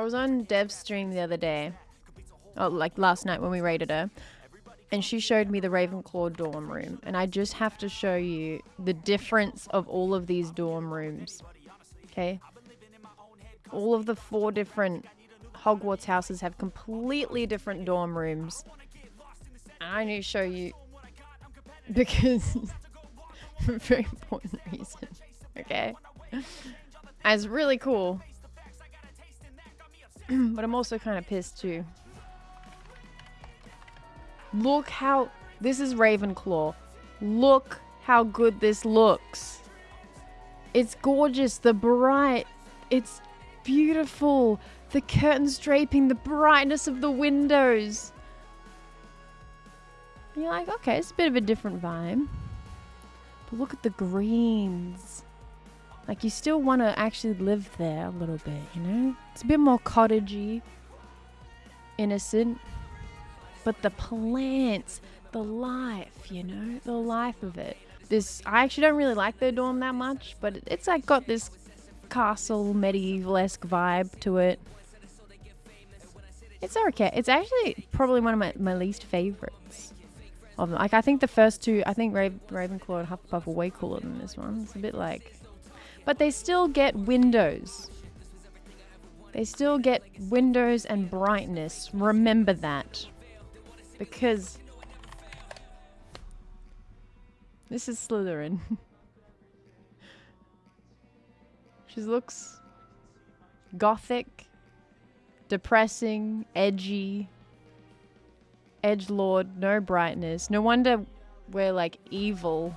I was on Dev's stream the other day, oh, like last night when we raided her, and she showed me the Ravenclaw dorm room, and I just have to show you the difference of all of these dorm rooms. Okay, all of the four different Hogwarts houses have completely different dorm rooms. And I need to show you because for a very important reason. Okay, it's really cool. but I'm also kind of pissed too. Look how... This is Ravenclaw. Look how good this looks. It's gorgeous. The bright... It's beautiful. The curtains draping, the brightness of the windows. And you're like, okay, it's a bit of a different vibe. But look at the greens. Like you still want to actually live there a little bit, you know? It's a bit more cottagey, innocent. But the plants, the life, you know, the life of it. This, I actually don't really like their dorm that much, but it's like got this castle medieval-esque vibe to it. It's okay. It's actually probably one of my, my least favorites. Of them. Like I think the first two, I think Raven, Ravenclaw and Hufflepuff are way cooler than this one. It's a bit like but they still get windows. They still get windows and brightness. Remember that. Because this is Slytherin. she looks gothic, depressing, edgy, edge lord, no brightness. No wonder we're like evil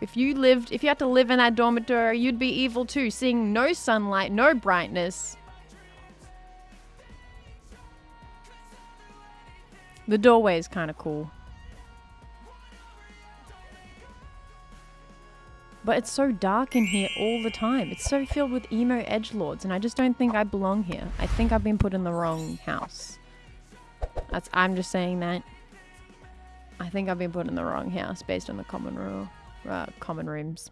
if you lived, if you had to live in that dormitory, you'd be evil too, seeing no sunlight, no brightness. The doorway is kind of cool. But it's so dark in here all the time. It's so filled with emo edge lords, and I just don't think I belong here. I think I've been put in the wrong house. That's I'm just saying that. I think I've been put in the wrong house based on the common rule uh, common rooms.